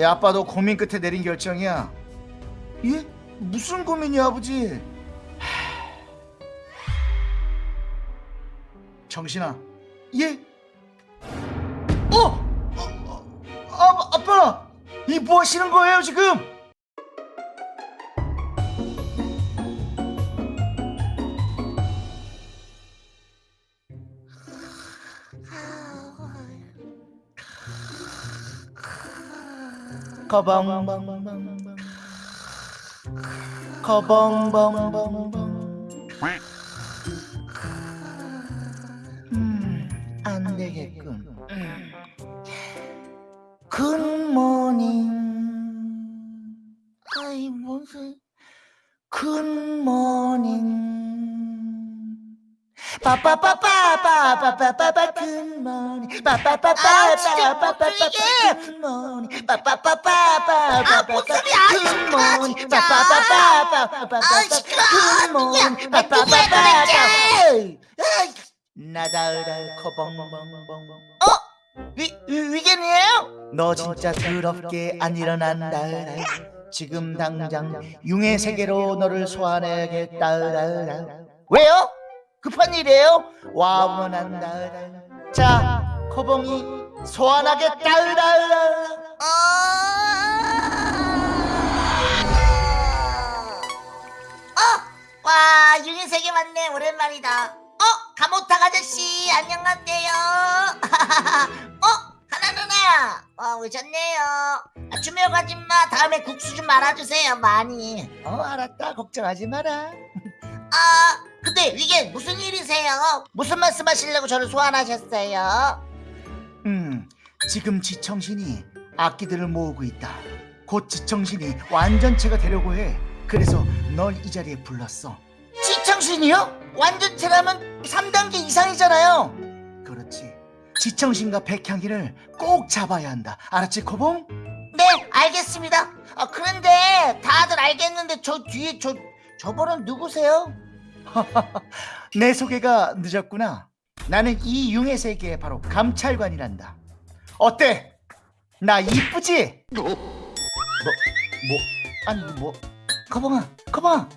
예, 아빠도 고민 끝에 내린 결정이야. 예? 무슨 고민이야, 아버지? 하... 정신아. 예? 어? 어, 어, 아, 아빠! 이 뭐 하시는 거예요, 지금? 커벙 커벙 커벙 커벙 굿모닝. 빠빠빠빠빠빠빠빠 굿모닝. 아? 굿모닝. 진짜. 아, 시끄러워. 굿모닝. 누구야? 아, 누구야 도대체? 나다으라 커벙벙벙 어? 위, 위- 위겐이에요? 너 진짜 더럽게 안 일어난다 지금 당장 융의 세계로 너를 소환해야겠다 왜요? 급한 일이에요? 와문한다 자 커벙이 소환하겠다 어? 와 융의 세계 맞네. 오랜만이다. 어? 가모탁 아저씨 안녕하세요. 어? 하나 누나. 어 오셨네요. 아, 주묘 가지마. 다음에 국수 좀 말아주세요 많이. 어 알았다. 걱정하지 마라. 아 근데 이게 무슨 일이세요? 무슨 말씀 하시려고 저를 소환하셨어요? 음, 지금 지청신이 악기들을 모으고 있다. 곧 지청신이 완전체가 되려고 해. 그래서 널 이 자리에 불렀어. 지청신이요? 완전체라면 3단계 이상이잖아요. 그렇지. 지청신과 백향기를 꼭 잡아야 한다. 알았지, 코봉? 네 알겠습니다 아 그런데 다들 알겠는데 저 뒤에 저 저분은 누구세요? 내 소개가 늦었구나. 나는 이 융의 세계의 바로 감찰관이란다. 어때? 나 이쁘지? 뭐, 뭐, 아니 뭐, 거봉아, 거봉아.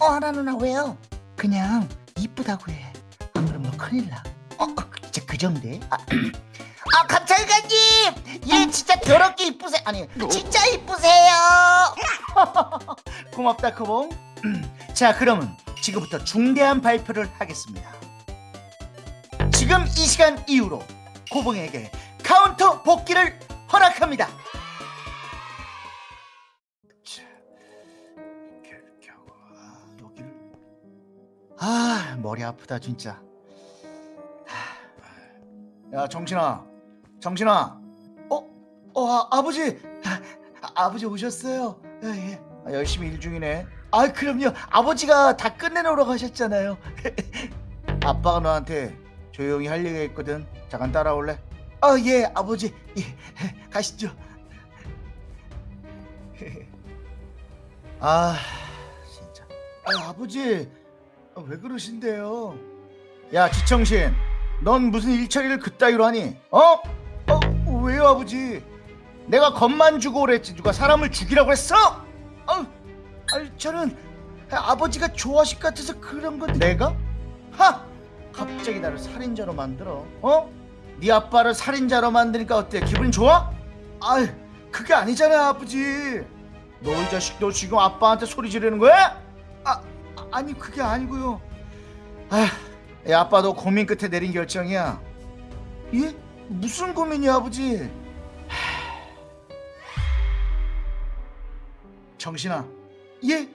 어 하나 누나 왜요? 그냥 이쁘다고 해. 안 그러면 너 큰일 나. 어, 진짜 그 정도에? 아, 아 감찰관님 얘 진짜 더럽게 이쁘세요 아니 진짜 이쁘세요 고맙다, 거봉. 자, 그러면 지금부터 중대한 발표를 하겠습니다. 지금 이 시간 이후로 고봉에게 카운터 복귀를 허락합니다. 아, 머리 아프다 진짜. 하, 야 정신아, 정신아. 어, 어 아, 아버지, 아, 아버지 오셨어요. 예, 예. 아, 열심히 일 중이네. 아 그럼요. 아버지가 다 끝내놓으러 가셨잖아요. 아빠가 너한테 조용히 할 얘기가 있거든. 잠깐 따라올래? 아 예, 아버지. 예, 가시죠. 아 진짜. 아 아버지 아, 왜 그러신데요? 야 지청신, 넌 무슨 일처리를 그따위로 하니? 어? 어 왜요 아버지? 내가 겁만 주고 그랬지 누가 사람을 죽이라고 했어? 어, 저는 아버지가 좋아하실 것 같아서 그런 건 내가? 하! 갑자기 나를 살인자로 만들어 어? 네 아빠를 살인자로 만드니까 어때 기분이 좋아? 아 그게 아니잖아 아버지 너 이 자식 너 지금 아빠한테 소리 지르는 거야? 아 아니 그게 아니고요 아 야, 아빠도 고민 끝에 내린 결정이야 예? 무슨 고민이야 아버지 정신아 예?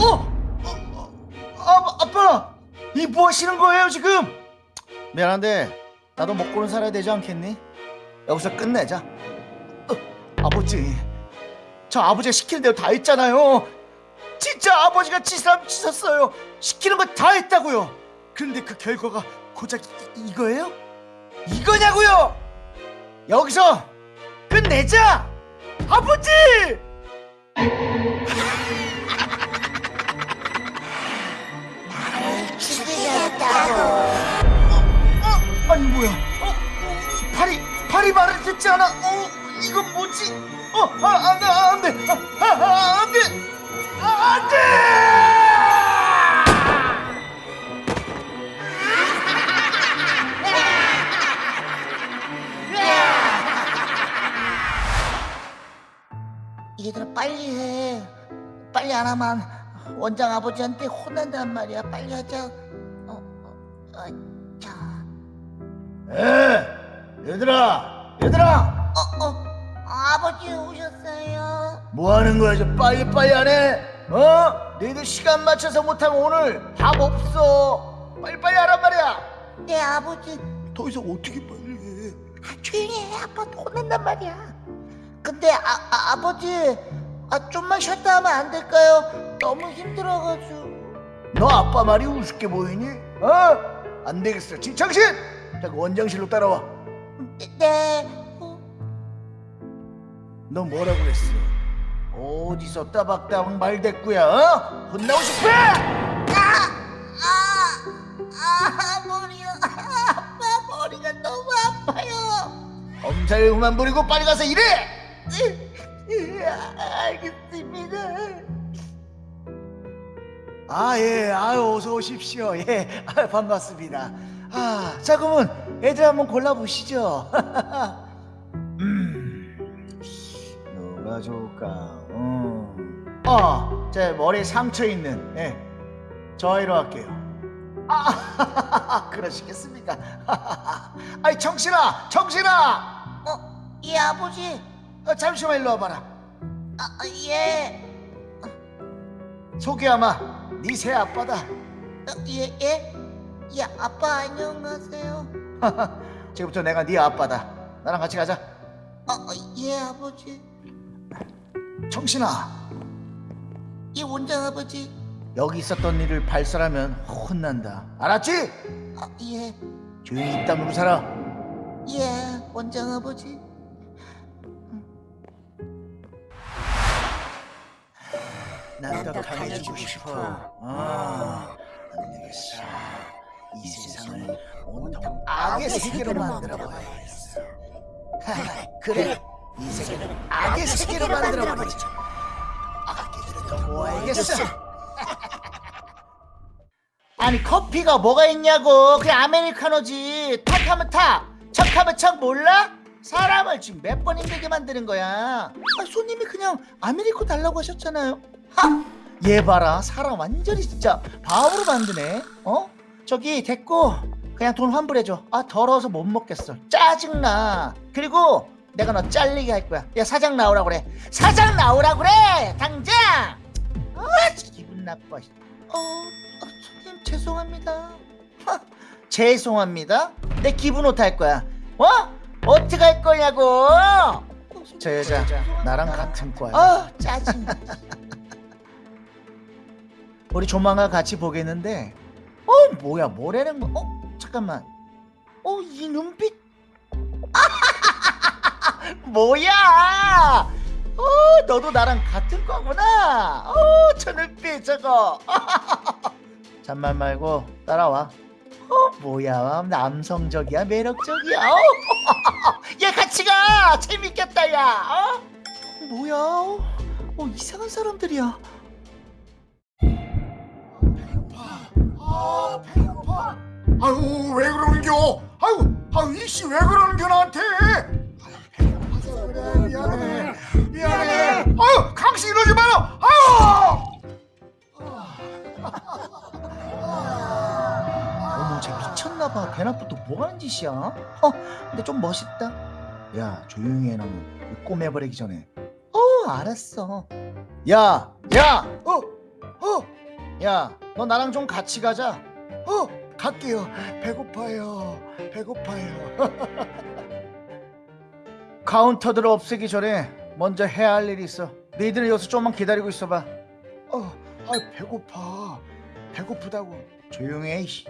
어? 어, 어, 아, 아빠 이 뭐 하시는 거예요 지금? 미안한데 나도 먹고는 살아야 되지 않겠니? 여기서 끝내자. 어, 아버지. 저 아버지가 시키는 대로 다 했잖아요. 진짜 아버지가 치사람 치셨어요. 시키는 거 다 했다고요. 그런데 그 결과가 고작 이, 이거예요? 이거냐고요? 여기서 끝내자! 아버지 어, 아니 뭐야? 어, 팔이 팔이 말을 듣지 않아? 어, 이건 뭐지? 어, 아, 안 돼, 안 돼, 아, 아, 안 돼, 아, 안 돼! 얘들아 빨리 해. 빨리 안 하면 원장 아버지한테 혼난단 말이야. 빨리 하자. 어, 어, 어, 자. 에, 얘들아, 얘들아, 어, 어, 아버지 오셨어요. 뭐 하는 거야? 저 빨리 빨리 안 해? 어? 너희들 시간 맞춰서 못하면 오늘 밥 없어. 빨리 빨리 하란 말이야. 네 아버지. 더 이상 어떻게 빨리 해? 아, 조용히 해. 아빠 혼난단 말이야. 근데 아, 아 아버지, 아 좀만 쉬었다 하면 안 될까요? 너무 힘들어가지고. 너 아빠 말이 우습게 보이니? 어? 안 되겠어. 지창신! 자, 그 원장실로 따라와. 네. 네. 어, 너 뭐라고 그랬어? 어디서 따박따박 말대꾸야? 어? 혼나고 싶어? 아, 아, 아, 머리야. 아빠 머리가 너무 아파요. 엄살 그만 부리고 빨리 가서 일해! 예, 알겠습니다. 아, 예, 아유, 어서 오십시오. 예, 아, 반갑습니다. 아, 자, 그러면 애들 한번 골라보시죠. 음, 누가 좋을까? 음. 어, 제 머리에 상처 있는, 예, 저 아이로 할게요. 아, 그러시겠습니까? 아이, 정신아, 정신아! 어, 예 아버지. 어, 잠시만 일로 와봐라. 아, 아, 예. 소개하마, 네 새 아빠다. 어, 예, 예. 예, 아빠 안녕하세요. 지금부터 내가 네 아빠다. 나랑 같이 가자. 어, 어, 예 아버지. 정신아, 예 원장 아버지. 여기 있었던 일을 발설하면 혼난다. 알았지? 아, 예, 조용히 입 다물고 살아. 예 원장 아버지. 난 더 강해지고 싶어. 아, 안 되겠어. 이 세상을 온통 악의 세계로 만들어봐야겠어. 하, 그래, 이 세계를 악의 세계로 만들어버리자. 악기들을 더 모아야겠어. 아니 커피가 뭐가 있냐고 그냥 아메리카노지 탁하면 탁 척하면 척 몰라? 사람을 지금 몇 번 힘들게 만드는 거야 아, 손님이 그냥 아메리코 달라고 하셨잖아요 하! 얘 봐라 사람 완전히 진짜 바보로 만드네. 어? 저기 됐고 그냥 돈 환불해줘. 아 더러워서 못 먹겠어. 짜증나. 그리고 내가 너 잘리게 할 거야. 야 사장 나오라 그래. 사장 나오라 그래! 당장! 아 기분 나빠. 어, 어 손님 죄송합니다. 하, 죄송합니다. 내 기분 어떡할 거야? 어? 어떻게 할 거냐고? 저 여자 나랑 같은 과야. 아 짜증 우리 조만간 같이 보겠는데 어 뭐야 뭐라는 거 어? 잠깐만. 어 이 눈빛? 뭐야? 어 너도 나랑 같은 거구나. 어저 눈빛 저거. 잠만 말고 따라와. 어 뭐야 남성적이야 매력적이야. 어? 얘 같이 가! 재밌겠다 야. 어? 뭐야? 어 이상한 사람들이야 아 배고파. 아유 왜 그러는겨? 아유 아유 이씨 왜 그러는겨 나한테? 배고파서 그래 미안해. 미안해 아유 강씨 이러지 마라. 아유! 어머 쟤 미쳤나봐. 대낮부터 뭐하는 짓이야? 어? 근데 좀 멋있다. 야 조용히 해 너는 꼬매버리기 전에. 어 알았어. 야야 어 어 야 너 나랑 좀 같이 가자. 어 갈게요. 배고파요. 배고파요. 카운터들 없애기 전에 먼저 해야 할 일이 있어. 너희들은 여기서 좀만 기다리고 있어봐. 어 아 배고파. 배고프다고. 조용히 해 이씨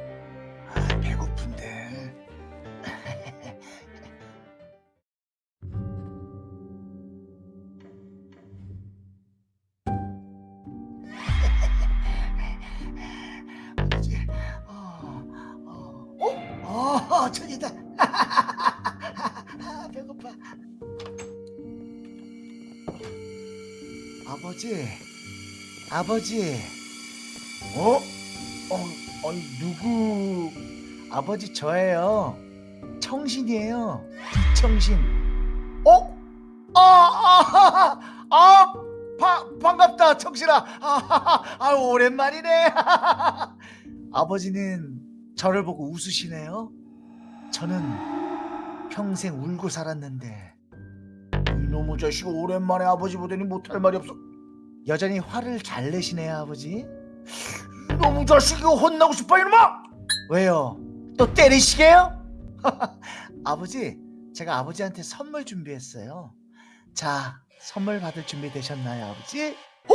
아버지, 아버지. 어? 어, 아니 누구? 아버지 저예요. 청신이에요. 이청신. 어? 아, 아, 아, 바, 반갑다, 청신아. 아, 아, 오랜만이네. 아버지는 저를 보고 웃으시네요. 저는 평생 울고 살았는데 이놈의 자식 오랜만에 아버지 보더니 못할 말이 없어. 여전히 화를 잘 내시네요, 아버지. 이놈의 자식이 혼나고 싶어 이놈아! 왜요? 또 때리시게요? 아버지, 제가 아버지한테 선물 준비했어요. 자, 선물 받을 준비 되셨나요, 아버지? 어?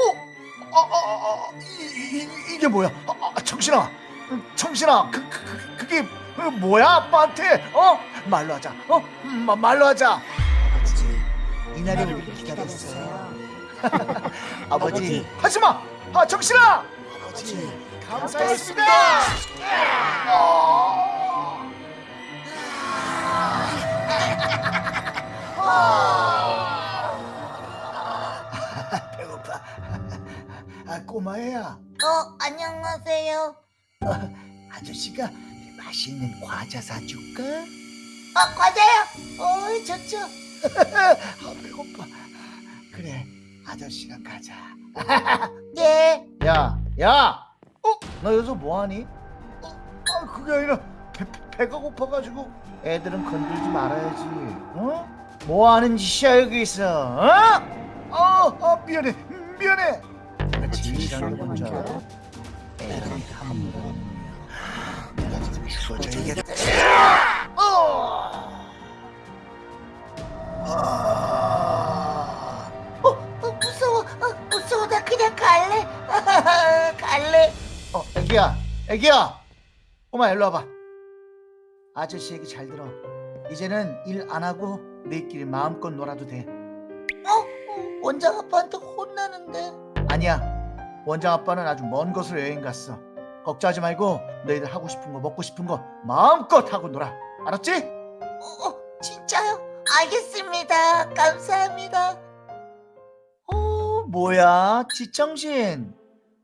아, 아, 아, 아, 이, 이, 이게 뭐야? 아, 아, 청신아, 음, 청신아, 그, 그, 그, 그게 어, 뭐야, 아빠한테? 어? 말로 하자. 어? 음, 마, 말로 하자. 아버지, 이날을 우리 기다렸어요. 아버지, 하지 마. 아, 청신아. 아버지, 감사했습니다. 어. 아, 배고파. 아, 꼬마애야. 어, 안녕하세요. 아저씨가 맛있는 과자 사줄까? 어, 과자요? 어, 좋죠. 아, 배고파. 그래, 아저씨가 가자. 네. 야, 야! 어? 너 여기서 뭐하니? 어, 아, 그게 아니라 배, 배- 배가 고파가지고 애들은 건들지 말아야지. 어? 뭐하는 짓이야 여기서? 어? 어, 어 미안해, 미안해. 내가 제일 싫어하는 건 뭔지 알아? 애들이 함부로 내가 지금 죽어줘야겠다. 어! 아. 갈래. 어, 애기야, 애기야, 꼬마 일로 와봐. 아저씨 얘기 잘 들어. 이제는 일 안 하고 너희끼리 마음껏 놀아도 돼. 어, 원장 아빠한테 혼나는데. 아니야, 원장 아빠는 아주 먼 곳으로 여행 갔어. 걱정하지 말고 너희들 하고 싶은 거 먹고 싶은 거 마음껏 하고 놀아. 알았지? 어, 어, 진짜요? 알겠습니다. 감사합니다. 어, 뭐야, 지청신.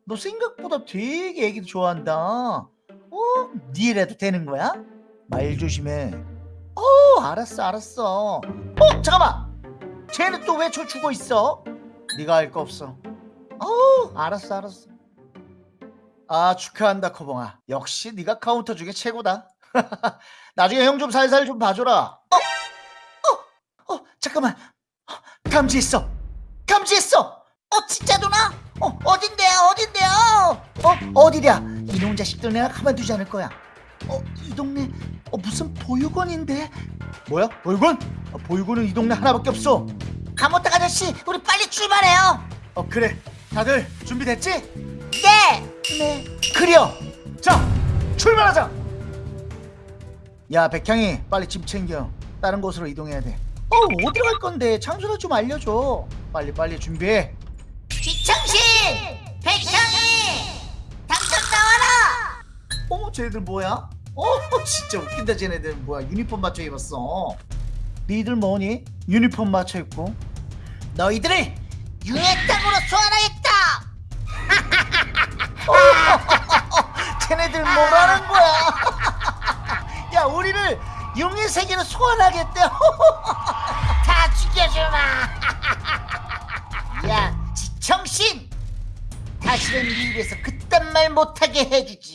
너 생각보다 되게 애기도 좋아한다. 어, 네 일해도 되는 거야? 말 조심해. 어, 알았어, 알았어. 어, 잠깐만. 쟤는 또 왜 저 죽어 있어? 네가 알 거 없어. 어, 알았어, 알았어. 아, 축하한다, 커봉아. 역시 네가 카운터 중에 최고다. 나중에 형 좀 살살 좀 봐줘라. 어, 어, 잠깐만. 어, 감지했어. 감지했어. 어, 진짜 누나? 어, 어딘데요? 어딘데요? 어 어디랴? 이놈 자식들 내가 가만두지 않을 거야. 어 이 동네 어 무슨 보육원인데? 뭐야? 보육원? 어, 보육원은 이 동네 하나밖에 없어. 감옥탁 아저씨, 우리 빨리 출발해요. 어 그래. 다들 준비됐지? 네. 네. 그려. 자 출발하자! 야 백향이 빨리 짐 챙겨. 다른 곳으로 이동해야 돼 어 어디로 갈 건데? 장소를 좀 알려줘. 빨리 빨리 준비해 쟤네들 뭐야? 어 진짜 웃긴다 쟤네들 뭐야 유니폼 맞춰 입었어 니들 뭐니? 유니폼 맞춰 입고 너희들을 융의 땅으로 소환하겠다. 쟤네들 뭐라는 거야 야 우리를 용의 세계로 소환하겠대 다 죽여주마. 야, 지청신. 다시는 네 입에서 그딴 말 못하게 해주지. 음.